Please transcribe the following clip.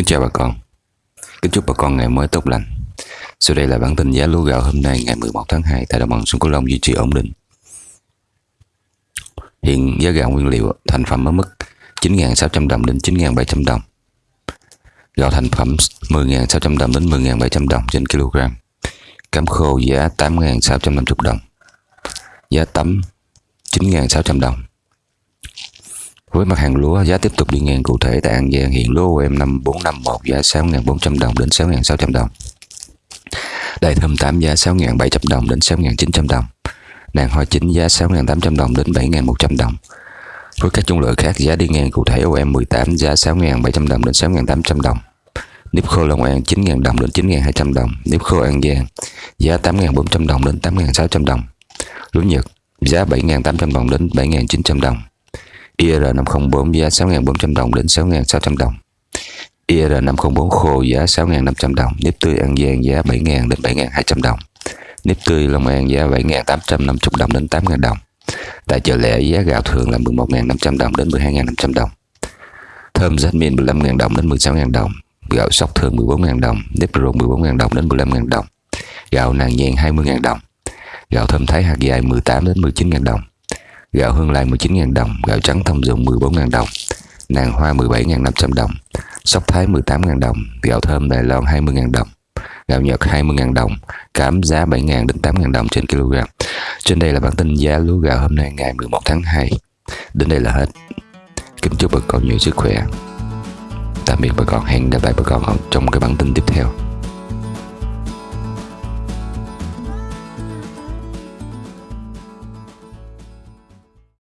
Kính chào bà con. Kính chúc bà con ngày mới tốt lành. Sau đây là bản tin giá lúa gạo hôm nay, ngày 11 tháng 2 tại đồng bằng sông Cửu Long duy trì ổn định. Hiện giá gạo nguyên liệu, thành phẩm ở mức 9.600 đồng đến 9.700 đồng. Gạo thành phẩm 10.600 đồng đến 10.700 đồng trên kg. Cám khô giá 8.650 đồng. Giá tấm 9.600 đồng với mặt hàng lúa, giá tiếp tục đi ngang cụ thể tại An Giang hiện lúa em 5451 giá 6.400 đồng đến 6.600 đồng. Đài thơm 8 giá 6.700 đồng đến 6.900 đồng. Nàng hoa chính giá 6.800 đồng đến 7.100 đồng. Với các chủng loại khác giá đi ngang cụ thể OM 18 giá 6.700 đồng đến 6.800 đồng. Nếp khô Long An 9.000 đồng đến 9.200 đồng. Nếp khô An Giang giá 8.400 đồng đến 8.600 đồng. Lúa Nhật giá 7.800 đồng đến 7.900 đồng. IR504 giá 6.400 đồng đến 6.600 đồng. IR504 khô giá 6.500 đồng, nếp tươi An Giang giá 7.000 đến 7.200 đồng. Nếp tươi Long An giá 7.850 đồng đến 8.000 đồng. Tại chợ lẻ giá gạo thường là 11.500 đồng đến 12.500 đồng. Thơm jasmine 15.000 đồng đến 16.000 đồng. Gạo sóc thường 14.000 đồng, nếp ruộng 14.000 đồng đến 15.000 đồng. Gạo nàng nhàn 20.000 đồng. Gạo thơm thái hạt dài 18 đến 19.000 đồng gạo hương lai 19.000 đồng, gạo trắng thông dụng 14.000 đồng, nàng hoa 17.500 đồng, sóc thái 18.000 đồng, gạo thơm Đài Loan 20.000 đồng, gạo Nhật 20.000 đồng, cám giá 7.000 đến 8.000 đồng trên kg. Trên đây là bản tin giá lúa gạo hôm nay ngày 11 tháng 2. Đến đây là hết. Kính chúc bà con nhiều sức khỏe. Tạm biệt bà con, hẹn gặp lại bà con trong cái bản tin tiếp theo.